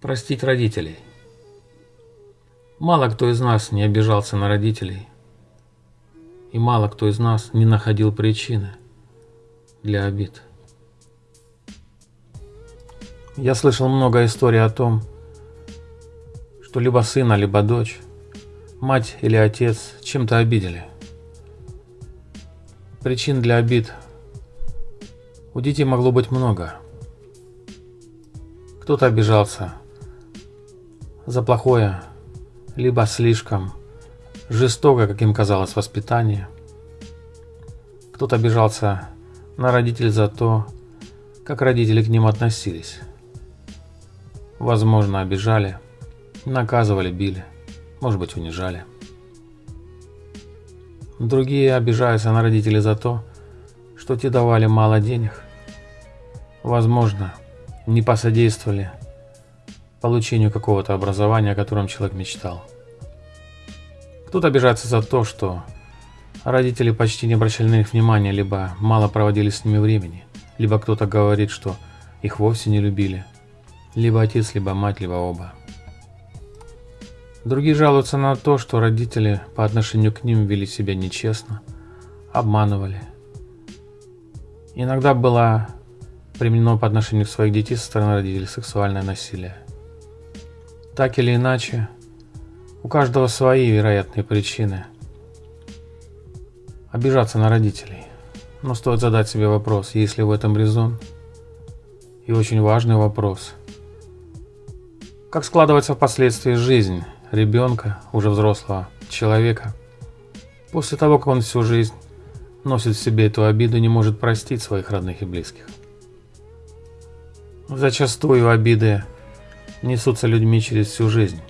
Простить родителей. Мало кто из нас не обижался на родителей, и мало кто из нас не находил причины для обид. Я слышал много историй о том, что либо сына, либо дочь, мать или отец чем-то обидели. Причин для обид у детей могло быть много. Кто-то обижался за плохое, либо слишком жестокое, как им казалось, воспитание. Кто-то обижался на родителей за то, как родители к ним относились. Возможно, обижали, наказывали, били, может быть, унижали. Другие обижаются на родителей за то, что те давали мало денег. Возможно, не посодействовали получению какого-то образования, о котором человек мечтал. Кто-то обижается за то, что родители почти не обращали на них внимания, либо мало проводили с ними времени, либо кто-то говорит, что их вовсе не любили, либо отец, либо мать, либо оба. Другие жалуются на то, что родители по отношению к ним вели себя нечестно, обманывали. Иногда было применено по отношению к своих детей со стороны родителей сексуальное насилие. Так или иначе, у каждого свои вероятные причины обижаться на родителей. Но стоит задать себе вопрос, есть ли в этом резон. И очень важный вопрос. Как складывается впоследствии жизнь ребенка, уже взрослого человека, после того, как он всю жизнь носит в себе эту обиду, не может простить своих родных и близких. Зачастую обиды несутся людьми через всю жизнь.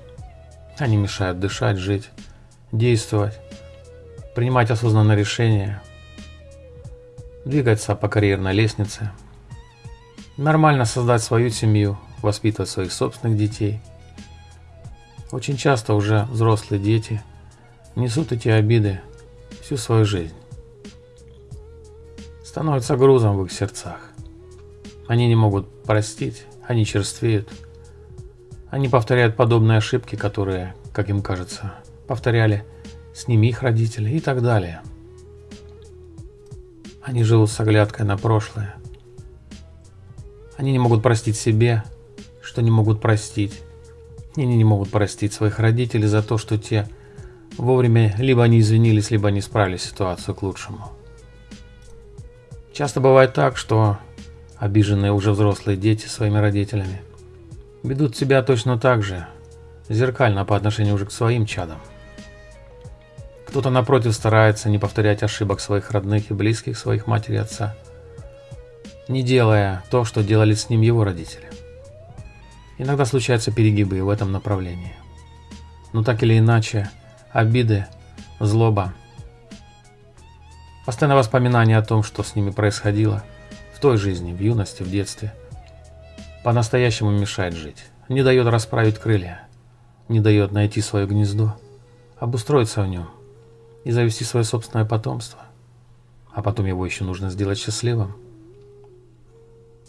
Они мешают дышать, жить, действовать, принимать осознанные решения, двигаться по карьерной лестнице, нормально создать свою семью, воспитывать своих собственных детей. Очень часто уже взрослые дети несут эти обиды всю свою жизнь. Становятся грузом в их сердцах. Они не могут простить, они черствеют – они повторяют подобные ошибки, которые, как им кажется, повторяли с ними их родители и так далее. Они живут с оглядкой на прошлое. Они не могут простить себе, что не могут простить. Они не могут простить своих родителей за то, что те вовремя либо они извинились, либо не исправили ситуацию к лучшему. Часто бывает так, что обиженные уже взрослые дети своими родителями – ведут себя точно так же, зеркально по отношению уже к своим чадам. Кто-то напротив старается не повторять ошибок своих родных и близких, своих матери и отца, не делая то, что делали с ним его родители. Иногда случаются перегибы в этом направлении. Но так или иначе, обиды, злоба, постоянное воспоминание о том, что с ними происходило в той жизни, в юности, в детстве – по-настоящему мешает жить, не дает расправить крылья, не дает найти свое гнездо, обустроиться в нем и завести свое собственное потомство, а потом его еще нужно сделать счастливым.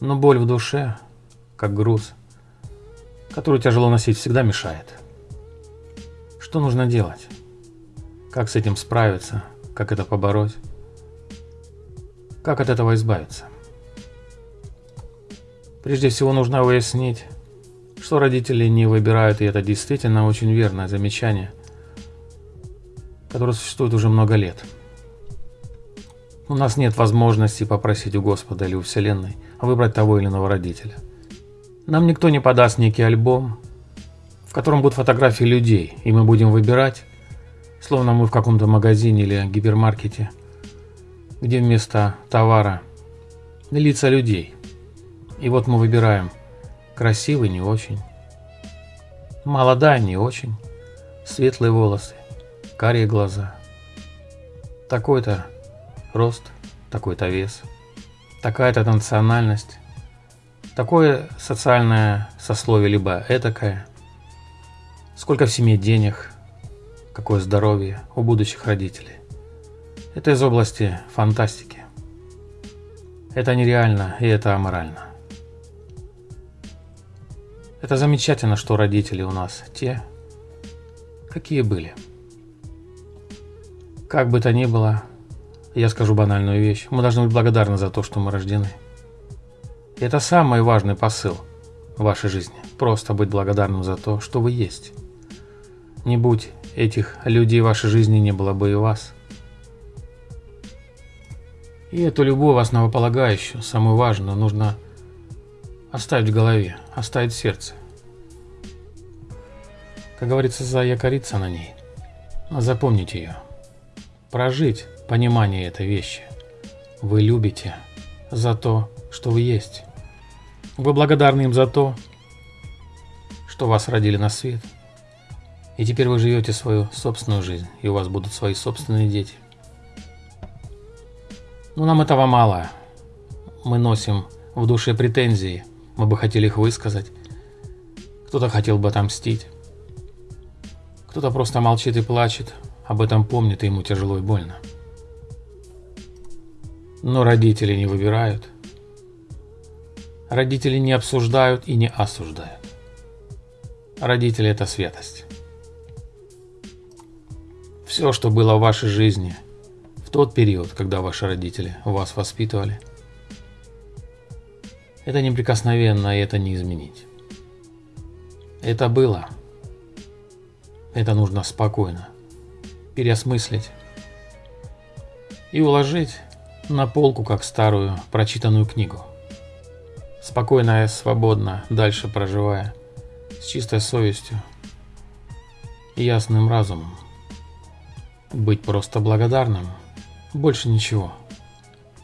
Но боль в душе, как груз, который тяжело носить, всегда мешает. Что нужно делать? Как с этим справиться? Как это побороть? Как от этого избавиться? Прежде всего нужно выяснить, что родители не выбирают, и это действительно очень верное замечание, которое существует уже много лет. У нас нет возможности попросить у Господа или у Вселенной выбрать того или иного родителя. Нам никто не подаст некий альбом, в котором будут фотографии людей, и мы будем выбирать, словно мы в каком-то магазине или гипермаркете, где вместо товара лица людей – и вот мы выбираем. Красивый не очень. Молодая не очень. Светлые волосы. Карие глаза. Такой-то рост, такой-то вес. Такая-то национальность. Такое социальное сословие, либо этакое. Сколько в семье денег. Какое здоровье у будущих родителей. Это из области фантастики. Это нереально и это аморально. Это замечательно, что родители у нас те, какие были. Как бы то ни было, я скажу банальную вещь. Мы должны быть благодарны за то, что мы рождены. И это самый важный посыл в вашей жизни. Просто быть благодарным за то, что вы есть. Не будь этих людей в вашей жизни, не было бы и вас. И эту любовь основополагающую, самую важную, нужно оставить в голове, оставить в сердце. Как говорится, заякориться на ней, запомнить ее, прожить понимание этой вещи. Вы любите за то, что вы есть. Вы благодарны им за то, что вас родили на свет. И теперь вы живете свою собственную жизнь, и у вас будут свои собственные дети. Но нам этого мало. Мы носим в душе претензии, мы бы хотели их высказать. Кто-то хотел бы отомстить. Кто-то просто молчит и плачет, об этом помнит, и ему тяжело и больно. Но родители не выбирают. Родители не обсуждают и не осуждают. Родители – это святость. Все, что было в вашей жизни в тот период, когда ваши родители вас воспитывали, это неприкосновенно, и это не изменить. Это было. Это нужно спокойно переосмыслить и уложить на полку, как старую прочитанную книгу. Спокойно и свободно, дальше проживая, с чистой совестью и ясным разумом. Быть просто благодарным, больше ничего.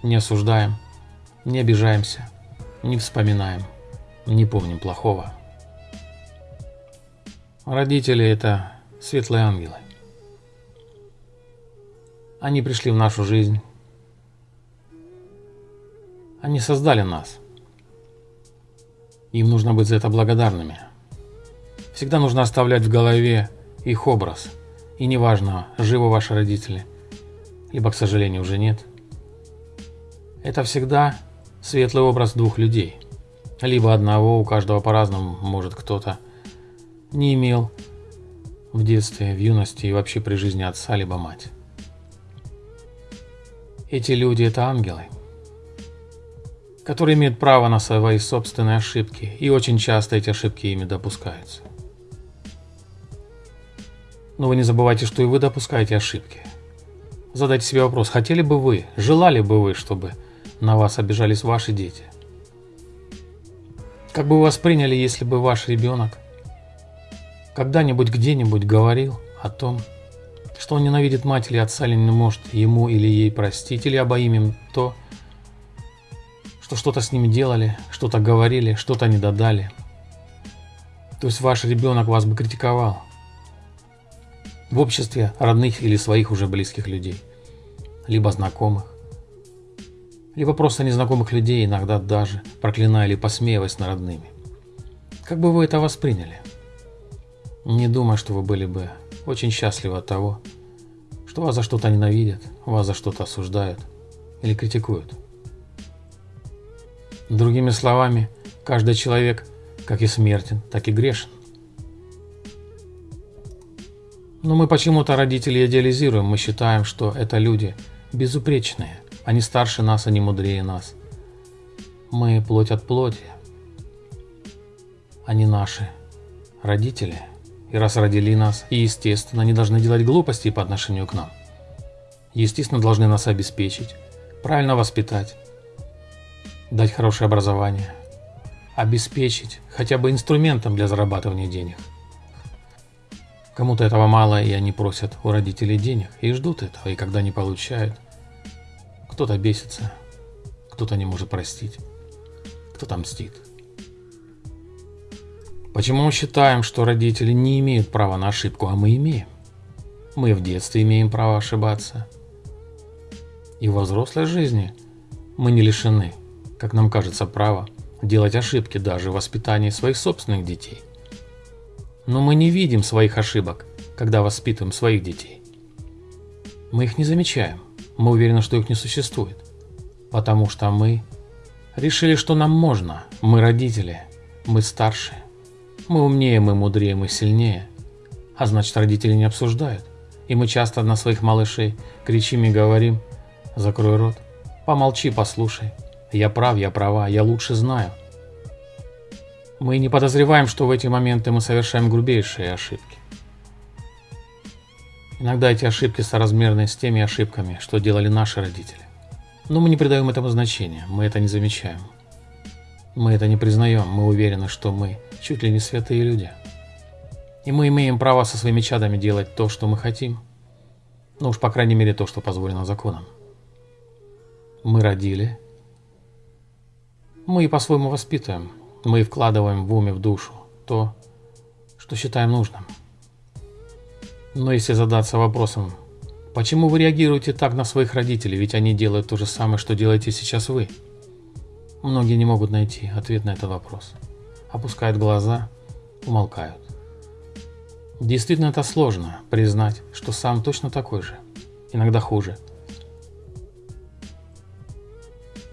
Не осуждаем, не обижаемся, не вспоминаем, не помним плохого. Родители – это светлые ангелы. Они пришли в нашу жизнь. Они создали нас. Им нужно быть за это благодарными. Всегда нужно оставлять в голове их образ. И неважно, живы ваши родители, либо, к сожалению, уже нет. Это всегда светлый образ двух людей. Либо одного, у каждого по-разному, может кто-то не имел в детстве, в юности и вообще при жизни отца либо мать. Эти люди – это ангелы, которые имеют право на свои собственные ошибки, и очень часто эти ошибки ими допускаются. Но вы не забывайте, что и вы допускаете ошибки. Задайте себе вопрос, хотели бы вы, желали бы вы, чтобы на вас обижались ваши дети? Как бы вы восприняли, если бы ваш ребенок когда-нибудь где-нибудь говорил о том, что он ненавидит мать или отца, или не может ему или ей простить, или обоим им то, что что-то с ними делали, что-то говорили, что-то не додали. То есть ваш ребенок вас бы критиковал в обществе родных или своих уже близких людей, либо знакомых, либо просто незнакомых людей, иногда даже проклиная или посмеиваясь над родными. Как бы вы это восприняли? Не думаю, что вы были бы очень счастливы от того, что вас за что-то ненавидят, вас за что-то осуждают или критикуют. Другими словами, каждый человек как и смертен, так и грешен. Но мы почему-то родителей идеализируем, мы считаем, что это люди безупречные, они старше нас, они мудрее нас. Мы плоть от плоти, они наши родители – и раз родили нас, и естественно, они должны делать глупости по отношению к нам. Естественно, должны нас обеспечить, правильно воспитать, дать хорошее образование, обеспечить хотя бы инструментом для зарабатывания денег. Кому-то этого мало, и они просят у родителей денег, и ждут этого, и когда не получают, кто-то бесится, кто-то не может простить, кто-то мстит. Почему мы считаем, что родители не имеют права на ошибку, а мы имеем? Мы в детстве имеем право ошибаться. И во взрослой жизни мы не лишены, как нам кажется, права делать ошибки даже в воспитании своих собственных детей. Но мы не видим своих ошибок, когда воспитываем своих детей. Мы их не замечаем, мы уверены, что их не существует, потому что мы решили, что нам можно, мы родители, мы старшие. Мы умнее, мы мудрее, мы сильнее. А значит, родители не обсуждают. И мы часто на своих малышей кричим и говорим «Закрой рот, помолчи, послушай, я прав, я права, я лучше знаю». Мы не подозреваем, что в эти моменты мы совершаем грубейшие ошибки. Иногда эти ошибки соразмерны с теми ошибками, что делали наши родители. Но мы не придаем этому значения, мы это не замечаем. Мы это не признаем, мы уверены, что мы чуть ли не святые люди. И мы имеем право со своими чадами делать то, что мы хотим. Ну уж по крайней мере то, что позволено законом. Мы родили. Мы и по-своему воспитываем. Мы вкладываем в уме, в душу то, что считаем нужным. Но если задаться вопросом, почему вы реагируете так на своих родителей, ведь они делают то же самое, что делаете сейчас вы? Многие не могут найти ответ на этот вопрос. Опускают глаза, умолкают. Действительно это сложно, признать, что сам точно такой же, иногда хуже.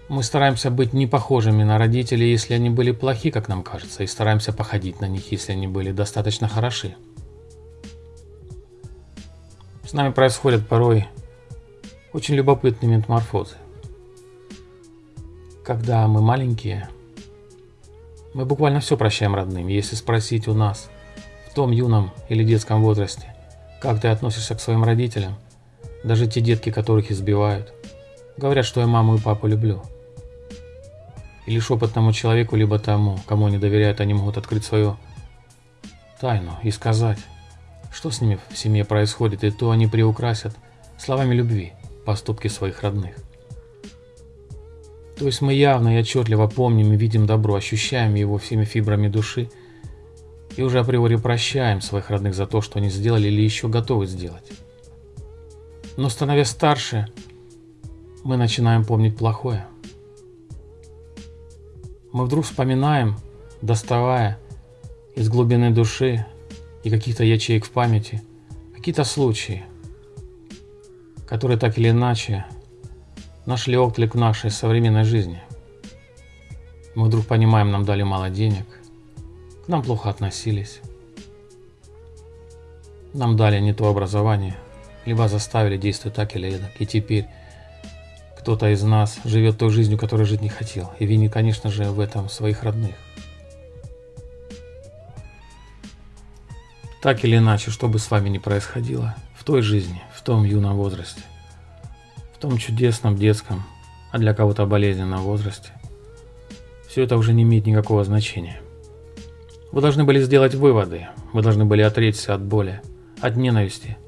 Мы стараемся быть не похожими на родителей, если они были плохи, как нам кажется, и стараемся походить на них, если они были достаточно хороши. Нами происходят порой очень любопытные метаморфозы. Когда мы маленькие, мы буквально все прощаем родным. Если спросить у нас в том юном или детском возрасте, как ты относишься к своим родителям, даже те детки, которых избивают, говорят, что я маму и папу люблю – и лишь опытному человеку, либо тому, кому они доверяют, они могут открыть свою тайну и сказать, что с ними в семье происходит, и то они приукрасят словами любви поступки своих родных. То есть мы явно и отчетливо помним и видим добро, ощущаем его всеми фибрами души и уже априори прощаем своих родных за то, что они сделали или еще готовы сделать. Но становясь старше, мы начинаем помнить плохое – мы вдруг вспоминаем, доставая из глубины души и каких-то ячеек в памяти, какие-то случаи, которые так или иначе нашли отклик в нашей современной жизни. Мы вдруг понимаем, нам дали мало денег, к нам плохо относились, нам дали не то образование, либо заставили действовать так или эдак, и теперь кто-то из нас живет той жизнью, которой жить не хотел, и винит, конечно же, в этом своих родных. Так или иначе, что бы с вами ни происходило, в той жизни, в том юном возрасте, в том чудесном детском, а для кого-то болезненном возрасте, все это уже не имеет никакого значения. Вы должны были сделать выводы, вы должны были отречься от боли, от ненависти,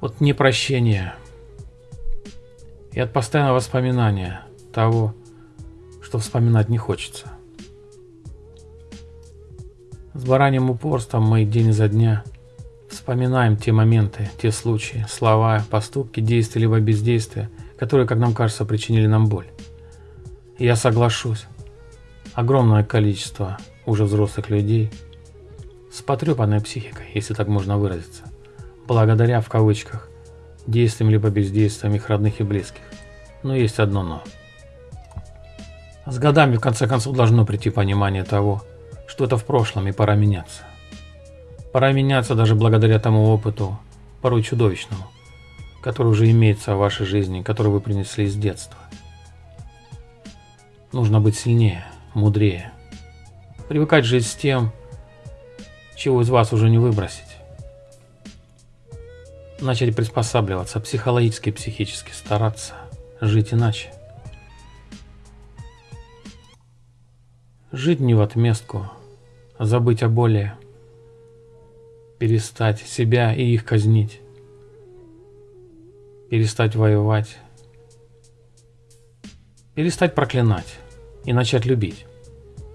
от непрощения, и от постоянного воспоминания того, что вспоминать не хочется. С бараньим упорством мы день за дня вспоминаем те моменты, те случаи, слова, поступки, действия либо бездействия, которые, как нам кажется, причинили нам боль. Я соглашусь, огромное количество уже взрослых людей с потрепанной психикой, если так можно выразиться, благодаря в кавычках действием либо бездействием их родных и близких. Но есть одно «но». С годами, в конце концов, должно прийти понимание того, что это в прошлом и пора меняться. Пора меняться даже благодаря тому опыту, порой чудовищному, который уже имеется в вашей жизни, который вы принесли из детства. Нужно быть сильнее, мудрее. Привыкать жить с тем, чего из вас уже не выбросить начать приспосабливаться, психологически психически стараться жить иначе. Жить не в отместку, забыть о боли, перестать себя и их казнить, перестать воевать, перестать проклинать и начать любить.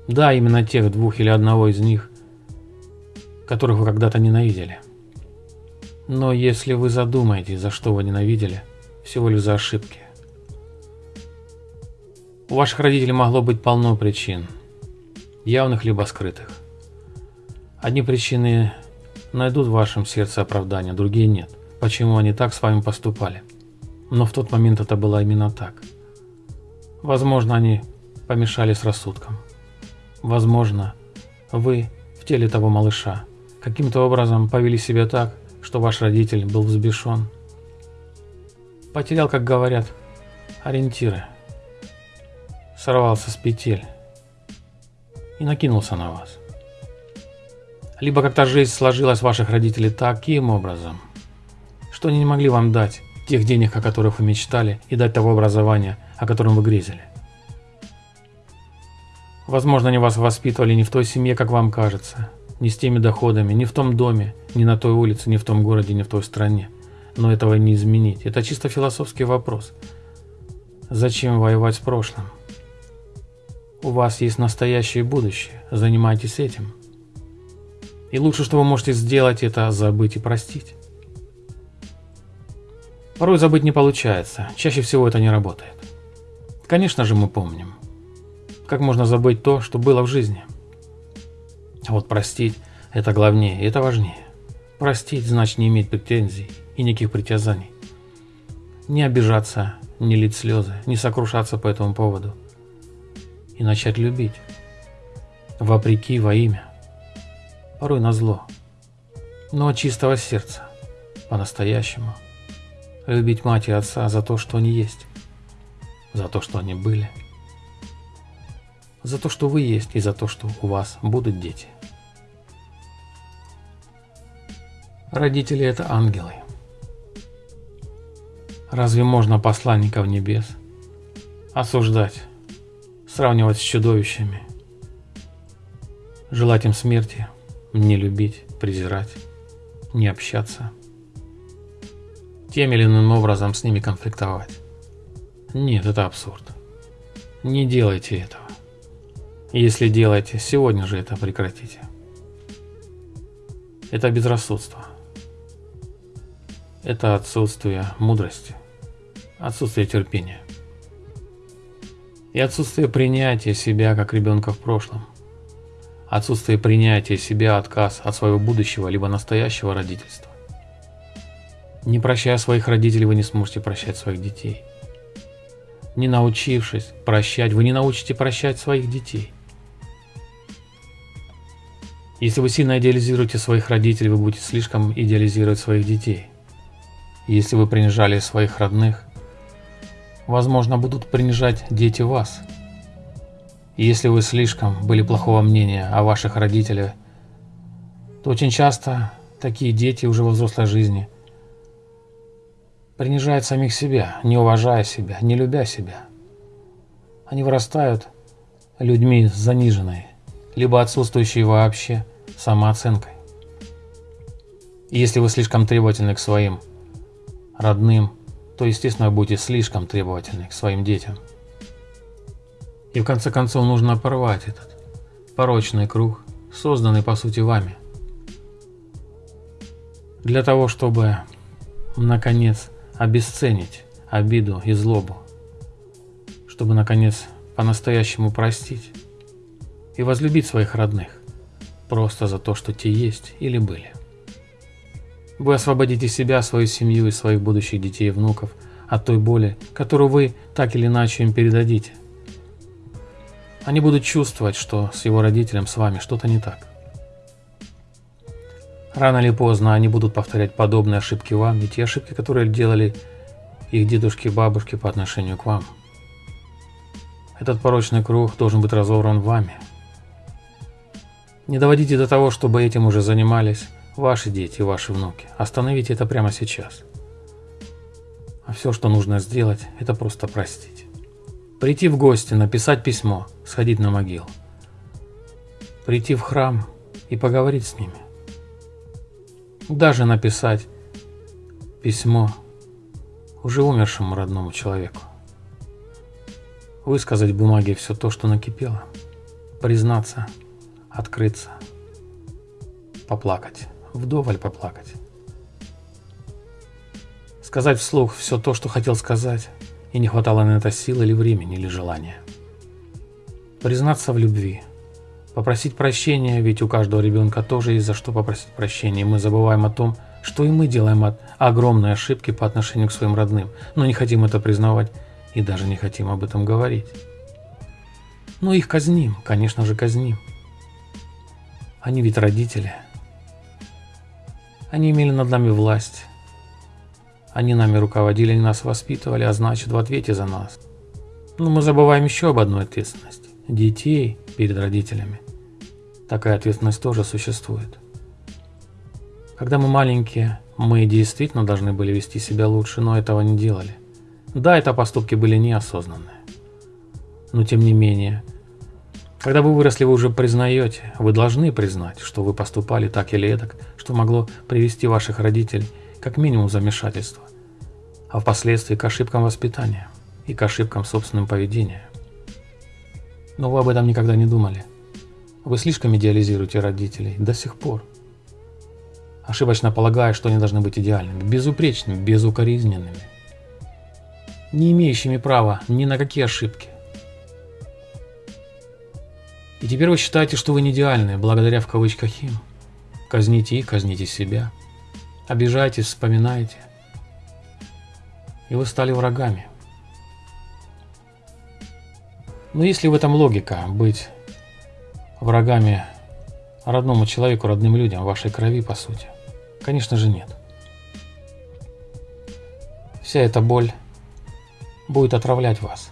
Да, именно тех двух или одного из них, которых вы когда-то ненавидели. Но если вы задумаетесь, за что вы ненавидели, всего лишь за ошибки. У ваших родителей могло быть полно причин, явных либо скрытых. Одни причины найдут в вашем сердце оправдание, другие нет. Почему они так с вами поступали? Но в тот момент это было именно так. Возможно, они помешали с рассудком. Возможно, вы в теле того малыша каким-то образом повели себя так, что ваш родитель был взбешен. Потерял, как говорят, ориентиры. Сорвался с петель и накинулся на вас. Либо как-то жизнь сложилась ваших родителей таким образом, что они не могли вам дать тех денег, о которых вы мечтали, и дать того образования, о котором вы грезили. Возможно, они вас воспитывали не в той семье, как вам кажется, не с теми доходами, не в том доме, не на той улице, не в том городе, не в той стране. Но этого не изменить. Это чисто философский вопрос. Зачем воевать с прошлым? У вас есть настоящее будущее. Занимайтесь этим. И лучше, что вы можете сделать, это забыть и простить. Порой забыть не получается. Чаще всего это не работает. Конечно же, мы помним. Как можно забыть то, что было в жизни? А вот простить – это главнее, это важнее. Простить значит не иметь претензий и никаких притязаний. Не обижаться, не лить слезы, не сокрушаться по этому поводу. И начать любить. Вопреки, во имя. Порой на зло. Но от чистого сердца. По-настоящему. Любить мать и отца за то, что они есть. За то, что они были за то, что вы есть, и за то, что у вас будут дети. Родители – это ангелы. Разве можно посланников небес осуждать, сравнивать с чудовищами, желать им смерти, не любить, презирать, не общаться, тем или иным образом с ними конфликтовать? Нет, это абсурд. Не делайте этого. Если делаете, сегодня же это прекратите. Это безрассудство. Это отсутствие мудрости, отсутствие терпения. И отсутствие принятия себя как ребенка в прошлом. Отсутствие принятия себя, отказ от своего будущего либо настоящего родительства. Не прощая своих родителей, вы не сможете прощать своих детей. Не научившись прощать, вы не научите прощать своих детей. Если вы сильно идеализируете своих родителей, вы будете слишком идеализировать своих детей. Если вы принижали своих родных, возможно, будут принижать дети вас. Если вы слишком были плохого мнения о ваших родителях, то очень часто такие дети уже во взрослой жизни принижают самих себя, не уважая себя, не любя себя. Они вырастают людьми заниженные, либо отсутствующей вообще самооценкой. И если вы слишком требовательны к своим родным, то, естественно, будете слишком требовательны к своим детям. И в конце концов нужно порвать этот порочный круг, созданный по сути вами. Для того, чтобы, наконец, обесценить обиду и злобу, чтобы, наконец, по-настоящему простить, и возлюбить своих родных, просто за то, что те есть или были. Вы освободите себя, свою семью и своих будущих детей и внуков от той боли, которую вы так или иначе им передадите. Они будут чувствовать, что с его родителем с вами что-то не так. Рано или поздно они будут повторять подобные ошибки вам и те ошибки, которые делали их дедушки и бабушки по отношению к вам. Этот порочный круг должен быть разорван вами – не доводите до того, чтобы этим уже занимались ваши дети и ваши внуки. Остановите это прямо сейчас. А все, что нужно сделать, это просто простить. Прийти в гости, написать письмо, сходить на могилу. Прийти в храм и поговорить с ними. Даже написать письмо уже умершему родному человеку. Высказать в бумаге все то, что накипело. Признаться – открыться, поплакать, вдоволь поплакать. Сказать вслух все то, что хотел сказать, и не хватало на это сил или времени, или желания. Признаться в любви, попросить прощения, ведь у каждого ребенка тоже есть за что попросить прощения, мы забываем о том, что и мы делаем от огромной ошибки по отношению к своим родным, но не хотим это признавать и даже не хотим об этом говорить. Но их казним, конечно же казним. Они ведь родители. Они имели над нами власть. Они нами руководили, они нас воспитывали, а значит в ответе за нас. Но мы забываем еще об одной ответственности. Детей перед родителями. Такая ответственность тоже существует. Когда мы маленькие, мы действительно должны были вести себя лучше, но этого не делали. Да, это поступки были неосознанные. Но тем не менее, когда вы выросли, вы уже признаете, вы должны признать, что вы поступали так или эдак, что могло привести ваших родителей как минимум в замешательство, а впоследствии к ошибкам воспитания и к ошибкам собственного поведения. Но вы об этом никогда не думали. Вы слишком идеализируете родителей до сих пор. Ошибочно полагая, что они должны быть идеальными, безупречными, безукоризненными, не имеющими права ни на какие ошибки. И теперь вы считаете, что вы не идеальны, благодаря в кавычках им. Казните их, казните себя. Обижайтесь, вспоминайте. И вы стали врагами. Но есть ли в этом логика быть врагами родному человеку, родным людям, вашей крови, по сути? Конечно же нет. Вся эта боль будет отравлять вас.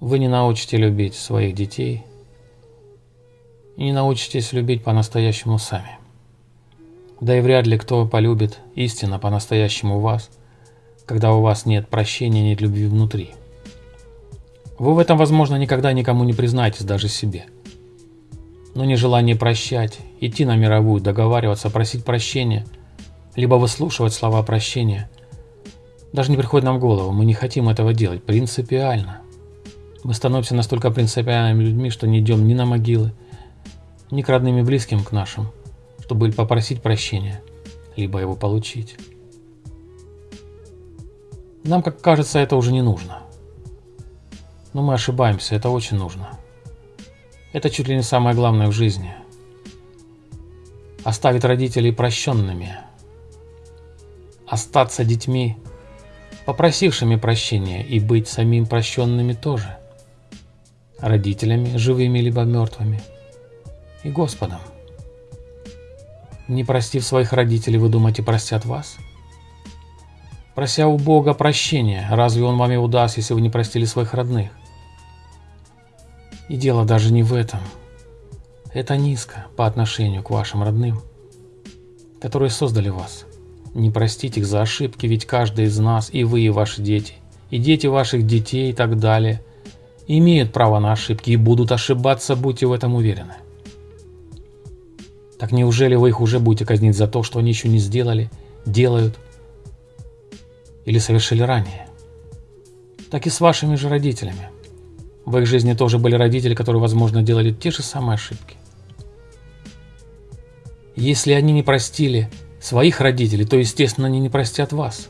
Вы не научите любить своих детей и не научитесь любить по-настоящему сами. Да и вряд ли кто полюбит истинно по-настоящему вас, когда у вас нет прощения, нет любви внутри. Вы в этом, возможно, никогда никому не признаетесь, даже себе. Но нежелание прощать, идти на мировую, договариваться, просить прощения, либо выслушивать слова прощения, даже не приходит нам в голову, мы не хотим этого делать, принципиально. Мы становимся настолько принципиальными людьми, что не идем ни на могилы, ни к родным и близким к нашим, чтобы попросить прощения, либо его получить. Нам, как кажется, это уже не нужно. Но мы ошибаемся, это очень нужно. Это чуть ли не самое главное в жизни. Оставить родителей прощенными. Остаться детьми, попросившими прощения, и быть самим прощенными тоже. Родителями, живыми либо мертвыми. И Господом. Не простив своих родителей, вы думаете, простят вас? Прося у Бога прощения, разве Он вам и удаст, если вы не простили своих родных? И дело даже не в этом. Это низко по отношению к вашим родным, которые создали вас. Не простите их за ошибки, ведь каждый из нас, и вы, и ваши дети, и дети ваших детей и так далее, имеют право на ошибки и будут ошибаться, будьте в этом уверены. Так неужели вы их уже будете казнить за то, что они еще не сделали, делают или совершили ранее? Так и с вашими же родителями. В их жизни тоже были родители, которые, возможно, делали те же самые ошибки. Если они не простили своих родителей, то, естественно, они не простят вас.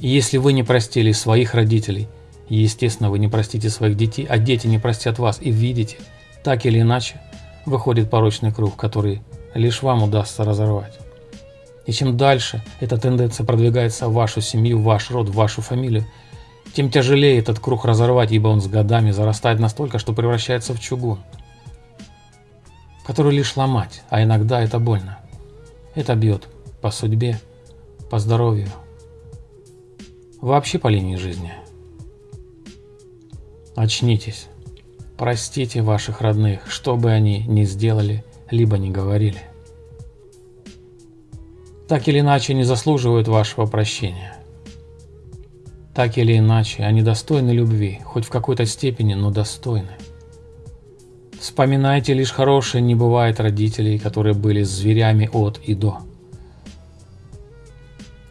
И если вы не простили своих родителей, естественно, вы не простите своих детей, а дети не простят вас. И видите, так или иначе, выходит порочный круг, который лишь вам удастся разорвать. И чем дальше эта тенденция продвигается в вашу семью, в ваш род, в вашу фамилию, тем тяжелее этот круг разорвать, ибо он с годами зарастает настолько, что превращается в чугун, который лишь ломать, а иногда это больно. Это бьет по судьбе, по здоровью, вообще по линии жизни. Очнитесь, простите ваших родных, что бы они ни сделали – либо не говорили. Так или иначе не заслуживают вашего прощения. Так или иначе они достойны любви, хоть в какой-то степени, но достойны. Вспоминайте лишь хорошее, не бывает родителей, которые были зверями от и до.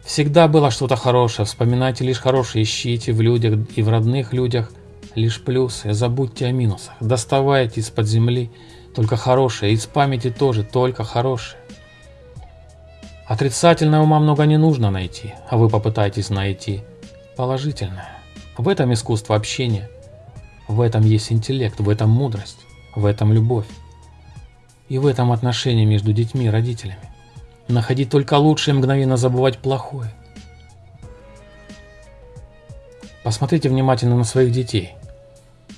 Всегда было что-то хорошее, вспоминайте лишь хорошее, ищите в людях и в родных людях лишь плюсы, забудьте о минусах, доставайте из-под земли только хорошее, из памяти тоже только хорошее. Отрицательного ума много не нужно найти, а вы попытаетесь найти положительное. В этом искусство общения, в этом есть интеллект, в этом мудрость, в этом любовь. И в этом отношении между детьми и родителями. Находить только лучшее мгновенно забывать плохое. Посмотрите внимательно на своих детей.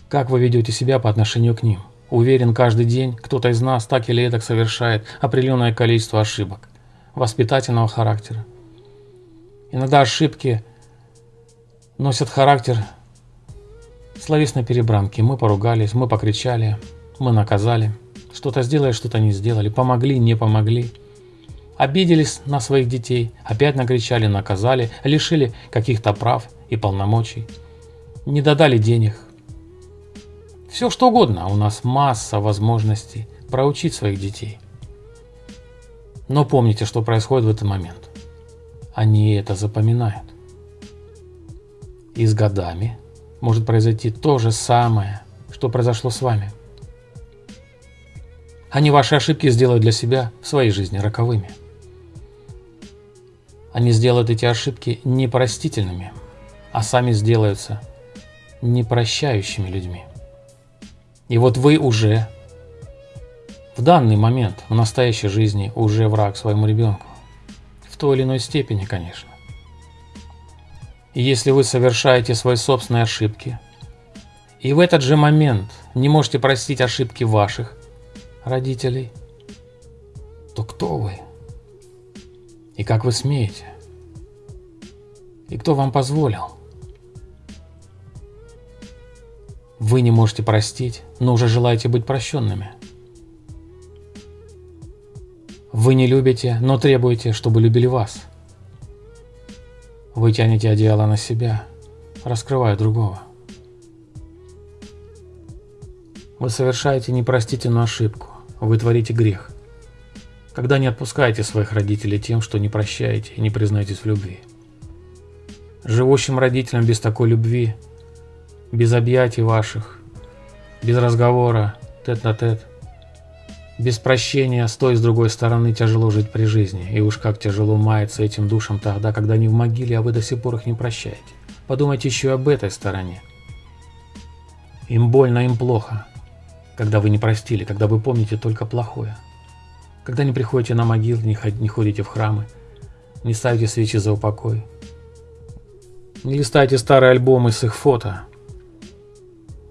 Как вы ведете себя по отношению к ним. Уверен, каждый день кто-то из нас так или эдак совершает определенное количество ошибок воспитательного характера. Иногда ошибки носят характер словесной перебранки. Мы поругались, мы покричали, мы наказали. Что-то сделали, что-то не сделали. Помогли, не помогли. Обиделись на своих детей, опять накричали, наказали, лишили каких-то прав и полномочий. Не додали денег. Все что угодно, у нас масса возможностей проучить своих детей. Но помните, что происходит в этот момент. Они это запоминают. И с годами может произойти то же самое, что произошло с вами. Они ваши ошибки сделают для себя в своей жизни роковыми. Они сделают эти ошибки непростительными, а сами сделаются непрощающими людьми. И вот вы уже в данный момент, в настоящей жизни, уже враг своему ребенку. В той или иной степени, конечно. И если вы совершаете свои собственные ошибки, и в этот же момент не можете простить ошибки ваших родителей, то кто вы? И как вы смеете? И кто вам позволил? Вы не можете простить, но уже желаете быть прощенными. Вы не любите, но требуете, чтобы любили вас. Вы тянете одеяло на себя, раскрывая другого. Вы совершаете непростительную ошибку, вы творите грех. Когда не отпускаете своих родителей тем, что не прощаете и не признаетесь в любви. Живущим родителям без такой любви, без объятий ваших, без разговора, тет-на-тет, -тет, без прощения с той и с другой стороны тяжело жить при жизни, и уж как тяжело мается этим душам тогда, когда они в могиле, а вы до сих пор их не прощаете. Подумайте еще об этой стороне. Им больно, им плохо, когда вы не простили, когда вы помните только плохое. Когда не приходите на могилы, не ходите в храмы, не ставите свечи за упокой, не листайте старые альбомы с их фото,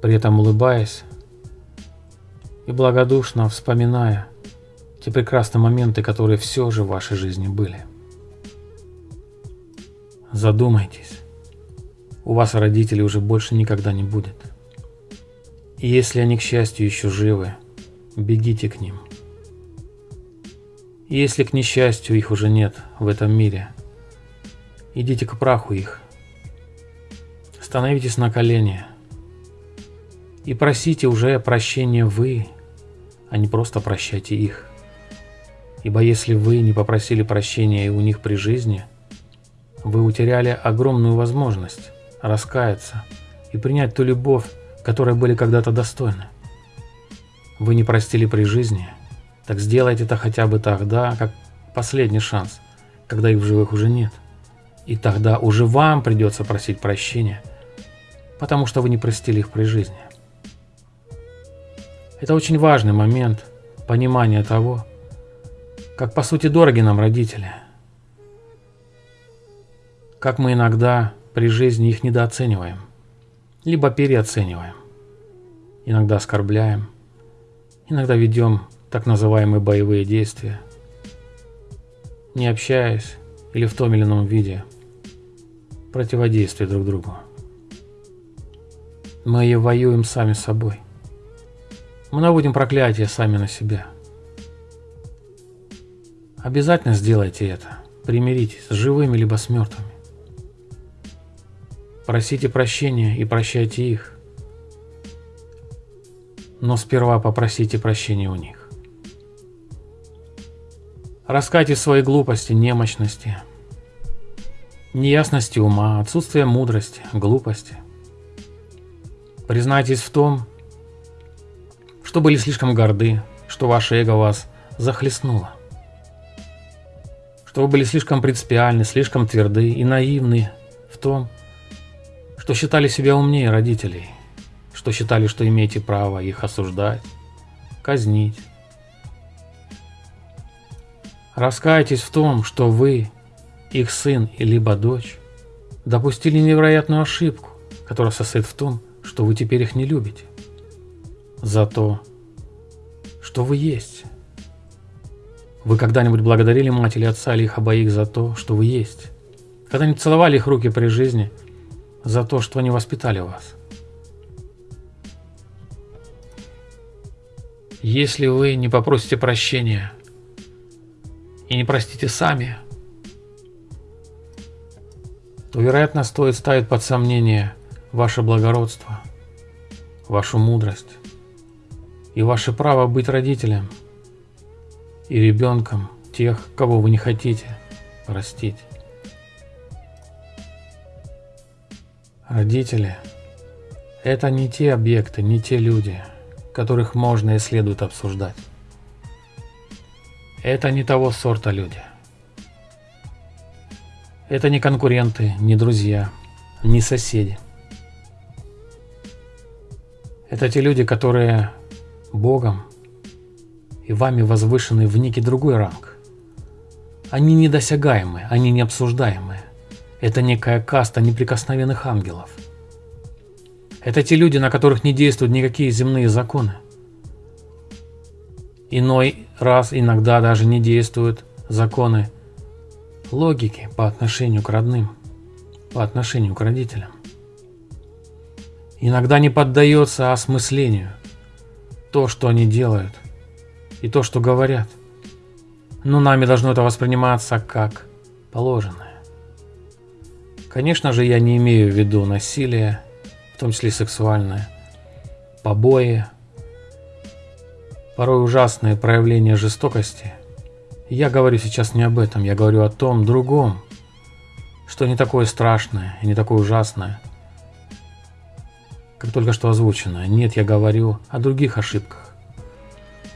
при этом улыбаясь, и благодушно вспоминая те прекрасные моменты, которые все же в вашей жизни были. Задумайтесь, у вас родителей уже больше никогда не будет. И если они, к счастью, еще живы, бегите к ним. И если, к несчастью, их уже нет в этом мире, идите к праху их. Становитесь на колени и просите уже прощения вы, а не просто прощайте их. Ибо если вы не попросили прощения и у них при жизни, вы утеряли огромную возможность раскаяться и принять ту любовь, которой были когда-то достойны. Вы не простили при жизни, так сделайте это хотя бы тогда, как последний шанс, когда их в живых уже нет. И тогда уже вам придется просить прощения, потому что вы не простили их при жизни. Это очень важный момент понимания того, как по сути дороги нам родители. Как мы иногда при жизни их недооцениваем, либо переоцениваем. Иногда оскорбляем, иногда ведем так называемые боевые действия, не общаясь или в том или ином виде противодействия друг другу. Мы и воюем сами с собой. Мы наводим проклятие сами на себя. Обязательно сделайте это. Примиритесь с живыми либо с мертвыми. Просите прощения и прощайте их. Но сперва попросите прощения у них. Раскайте свои глупости, немощности, неясности ума, отсутствие мудрости, глупости. Признайтесь в том, что были слишком горды, что ваше эго вас захлестнуло, что вы были слишком принципиальны, слишком тверды и наивны в том, что считали себя умнее родителей, что считали, что имеете право их осуждать, казнить. Раскайтесь в том, что вы, их сын и либо дочь, допустили невероятную ошибку, которая состоит в том, что вы теперь их не любите за то, что вы есть. Вы когда-нибудь благодарили мать или отца или их обоих за то, что вы есть? Когда-нибудь целовали их руки при жизни за то, что они воспитали вас? Если вы не попросите прощения и не простите сами, то, вероятно, стоит ставить под сомнение ваше благородство, вашу мудрость и ваше право быть родителем и ребенком тех, кого вы не хотите простить. Родители – это не те объекты, не те люди, которых можно и следует обсуждать. Это не того сорта люди. Это не конкуренты, не друзья, не соседи. Это те люди, которые Богом и вами возвышены в некий другой ранг. Они недосягаемы, они необсуждаемые. Это некая каста неприкосновенных ангелов. Это те люди, на которых не действуют никакие земные законы. Иной раз иногда даже не действуют законы логики по отношению к родным, по отношению к родителям. Иногда не поддается осмыслению то, что они делают, и то, что говорят. Но нами должно это восприниматься как положенное. Конечно же, я не имею в виду насилие, в том числе сексуальное, побои, порой ужасные проявления жестокости. Я говорю сейчас не об этом, я говорю о том другом, что не такое страшное и не такое ужасное, как только что озвучено. Нет, я говорю о других ошибках,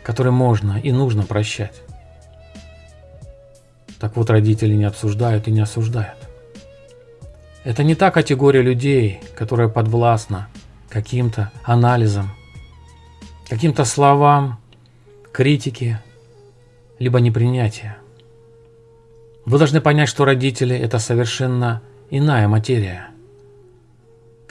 которые можно и нужно прощать. Так вот, родители не обсуждают и не осуждают. Это не та категория людей, которая подвластна каким-то анализам, каким-то словам, критике, либо непринятия. Вы должны понять, что родители – это совершенно иная материя.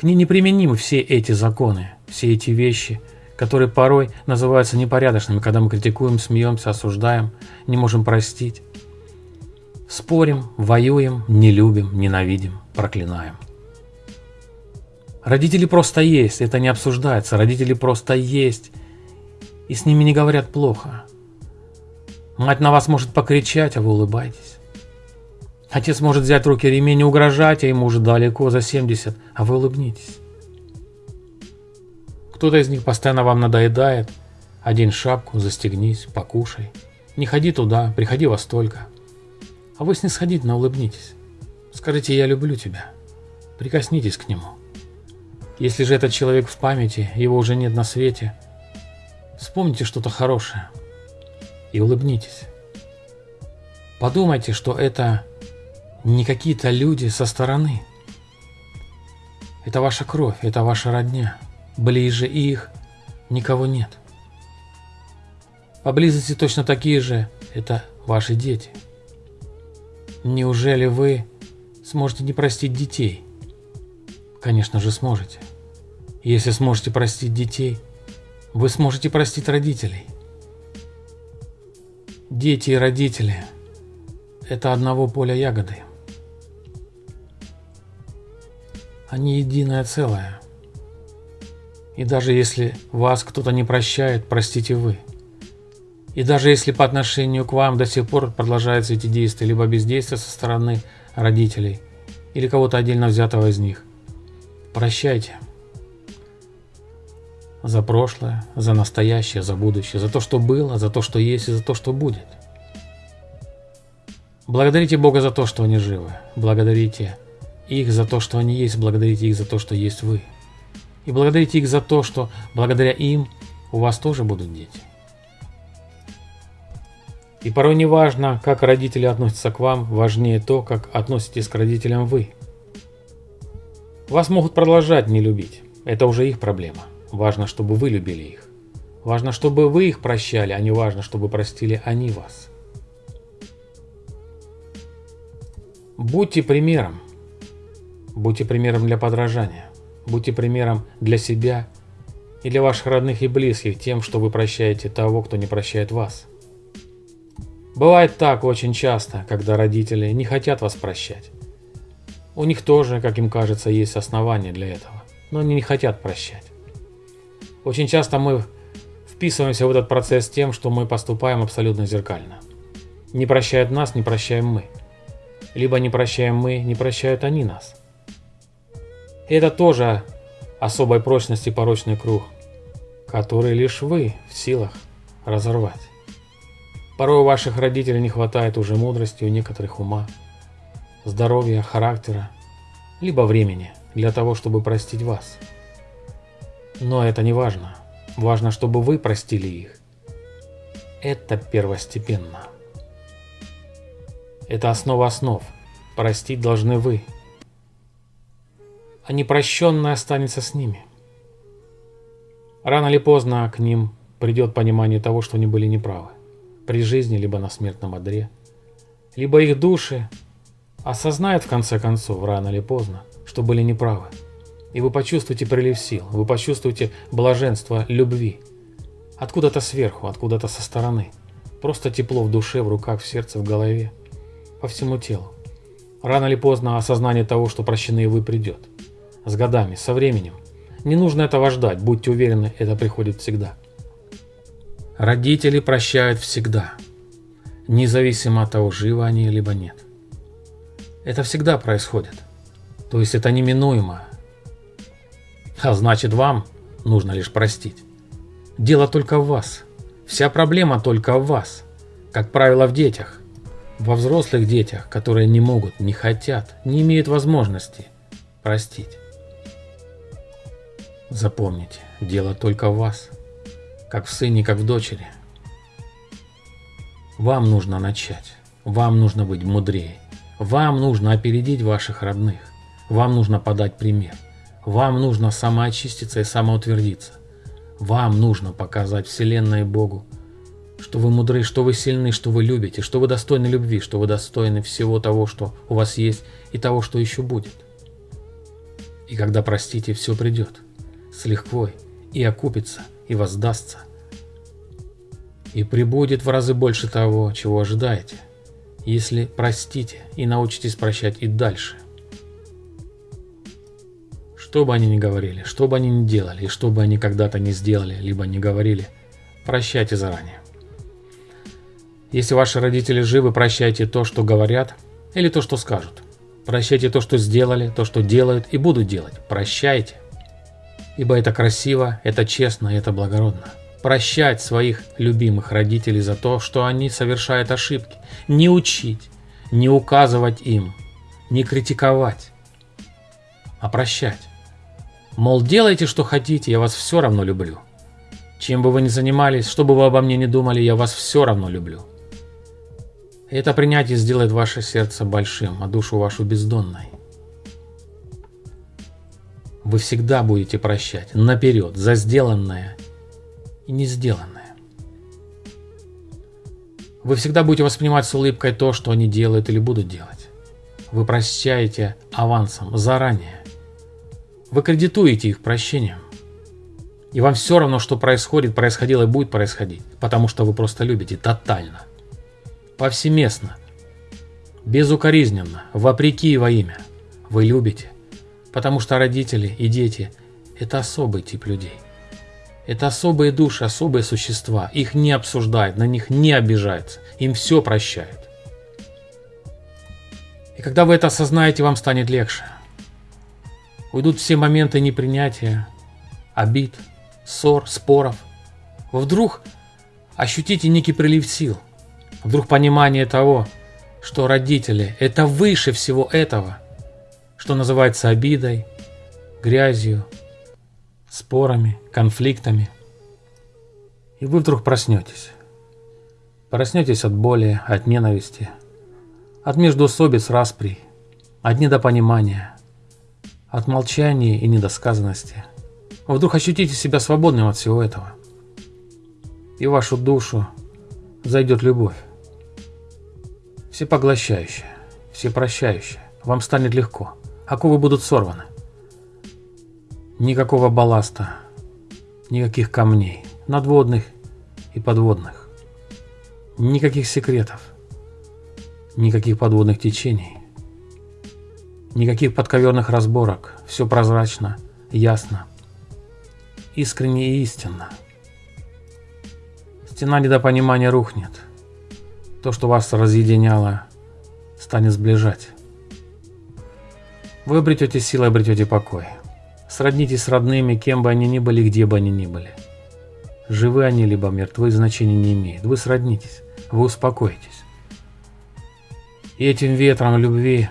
К ней неприменимы все эти законы, все эти вещи, которые порой называются непорядочными, когда мы критикуем, смеемся, осуждаем, не можем простить. Спорим, воюем, не любим, ненавидим, проклинаем. Родители просто есть, это не обсуждается. Родители просто есть, и с ними не говорят плохо. Мать на вас может покричать, а вы улыбаетесь. Отец может взять в руки ремень и угрожать, а ему уже далеко за 70, а вы улыбнитесь. Кто-то из них постоянно вам надоедает. Одень шапку, застегнись, покушай. Не ходи туда, приходи во столько. А вы снисходительно улыбнитесь. Скажите «я люблю тебя». Прикоснитесь к нему. Если же этот человек в памяти, его уже нет на свете, вспомните что-то хорошее и улыбнитесь. Подумайте, что это не какие-то люди со стороны. Это ваша кровь, это ваша родня. Ближе их никого нет. Поблизости точно такие же – это ваши дети – Неужели вы сможете не простить детей? Конечно же сможете. Если сможете простить детей, вы сможете простить родителей. Дети и родители – это одного поля ягоды. Они единое целое. И даже если вас кто-то не прощает, простите вы – и даже если по отношению к вам до сих пор продолжаются эти действия, либо бездействие со стороны родителей, или кого-то отдельно взятого из них, прощайте. За прошлое, за настоящее, за будущее, за то, что было, за то, что есть и за то, что будет. Благодарите Бога за то, что они живы. Благодарите их за то, что они есть. Благодарите их за то, что есть вы. И благодарите их за то, что благодаря им у вас тоже будут дети. И порой не важно, как родители относятся к вам, важнее то, как относитесь к родителям вы. Вас могут продолжать не любить, это уже их проблема. Важно, чтобы вы любили их. Важно, чтобы вы их прощали, а не важно, чтобы простили они вас. Будьте примером. Будьте примером для подражания. Будьте примером для себя и для ваших родных и близких тем, что вы прощаете того, кто не прощает вас. Бывает так очень часто, когда родители не хотят вас прощать. У них тоже, как им кажется, есть основания для этого, но они не хотят прощать. Очень часто мы вписываемся в этот процесс тем, что мы поступаем абсолютно зеркально. Не прощают нас, не прощаем мы. Либо не прощаем мы, не прощают они нас. Это тоже особой прочности порочный круг, который лишь вы в силах разорвать. Порой у ваших родителей не хватает уже мудрости, у некоторых ума, здоровья, характера, либо времени для того, чтобы простить вас. Но это не важно. Важно, чтобы вы простили их. Это первостепенно. Это основа основ. Простить должны вы. А непрощенное останется с ними. Рано или поздно к ним придет понимание того, что они были неправы. При жизни, либо на смертном одре. Либо их души осознают в конце концов, рано или поздно, что были неправы. И вы почувствуете прилив сил, вы почувствуете блаженство любви. Откуда-то сверху, откуда-то со стороны. Просто тепло в душе, в руках, в сердце, в голове. По всему телу. Рано или поздно осознание того, что прощены вы придет. С годами, со временем. Не нужно этого ждать, будьте уверены, это приходит всегда. Родители прощают всегда. Независимо от того, живы они либо нет. Это всегда происходит. То есть это неминуемо, а значит вам нужно лишь простить. Дело только в вас. Вся проблема только в вас. Как правило, в детях. Во взрослых детях, которые не могут, не хотят, не имеют возможности простить. Запомните, дело только в вас. Как в сыне, как в дочери. Вам нужно начать. Вам нужно быть мудрее. Вам нужно опередить ваших родных. Вам нужно подать пример. Вам нужно самоочиститься и самоутвердиться. Вам нужно показать Вселенной Богу, что вы мудры, что вы сильны, что вы любите, что вы достойны любви, что вы достойны всего того, что у вас есть, и того, что еще будет. И когда простите, все придет с лихвой, и окупится, и воздастся. И прибудет в разы больше того, чего ожидаете, если простите и научитесь прощать и дальше – что бы они ни говорили, что бы они ни делали, и что бы они когда-то не сделали, либо не говорили, прощайте заранее. Если ваши родители живы, прощайте то, что говорят, или то, что скажут. Прощайте то, что сделали, то, что делают и будут делать. Прощайте. Ибо это красиво, это честно, это благородно. Прощать своих любимых родителей за то, что они совершают ошибки. Не учить, не указывать им, не критиковать, а прощать. Мол, делайте, что хотите, я вас все равно люблю. Чем бы вы ни занимались, что бы вы обо мне ни думали, я вас все равно люблю. Это принятие сделает ваше сердце большим, а душу вашу бездонной. Вы всегда будете прощать наперед за сделанное и не сделанное. Вы всегда будете воспринимать с улыбкой то, что они делают или будут делать. Вы прощаете авансом, заранее. Вы кредитуете их прощением. И вам все равно, что происходит, происходило и будет происходить, потому что вы просто любите тотально. Повсеместно. Безукоризненно, вопреки и во имя. Вы любите, потому что родители и дети – это особый тип людей. Это особые души, особые существа. Их не обсуждают, на них не обижаются. Им все прощают. И когда вы это осознаете, вам станет легче. Уйдут все моменты непринятия, обид, ссор, споров. Вы вдруг ощутите некий прилив сил. Вдруг понимание того, что родители – это выше всего этого, что называется обидой, грязью, спорами, конфликтами. И вы вдруг проснетесь. Проснетесь от боли, от ненависти, от междоусобиц распри, от недопонимания – от молчания и недосказанности. Вы вдруг ощутите себя свободным от всего этого. И в вашу душу зайдет любовь. Всепоглощающая, всепрощающая. Вам станет легко. Оковы будут сорваны. Никакого балласта. Никаких камней, надводных и подводных. Никаких секретов. Никаких подводных течений. Никаких подковерных разборок. Все прозрачно, ясно, искренне и истинно. Стена недопонимания рухнет. То, что вас разъединяло, станет сближать. Вы обретете силы, обретете покой. Сроднитесь с родными, кем бы они ни были, где бы они ни были. Живы они, либо мертвы, значения не имеет. Вы сроднитесь, вы успокоитесь. И этим ветром любви,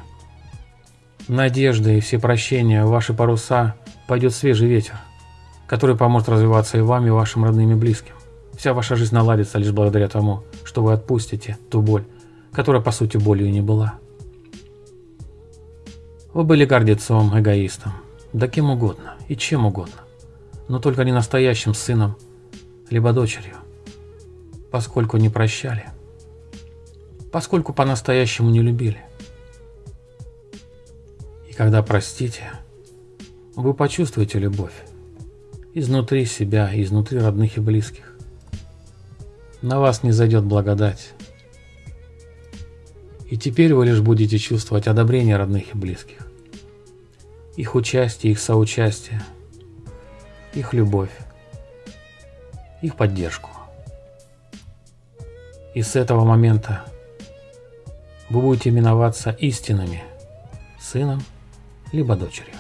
надежды и все прощения в ваши паруса пойдет свежий ветер, который поможет развиваться и вам, и вашим родным и близким. Вся ваша жизнь наладится лишь благодаря тому, что вы отпустите ту боль, которая по сути болью не была. Вы были гордецом, эгоистом, да кем угодно и чем угодно, но только не настоящим сыном, либо дочерью, поскольку не прощали, поскольку по-настоящему не любили. И когда простите, вы почувствуете любовь изнутри себя, изнутри родных и близких. На вас не зайдет благодать. И теперь вы лишь будете чувствовать одобрение родных и близких их участие, их соучастие, их любовь, их поддержку. И с этого момента вы будете именоваться истинными сыном либо дочерью.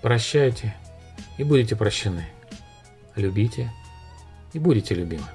Прощайте и будете прощены. Любите и будете любимы.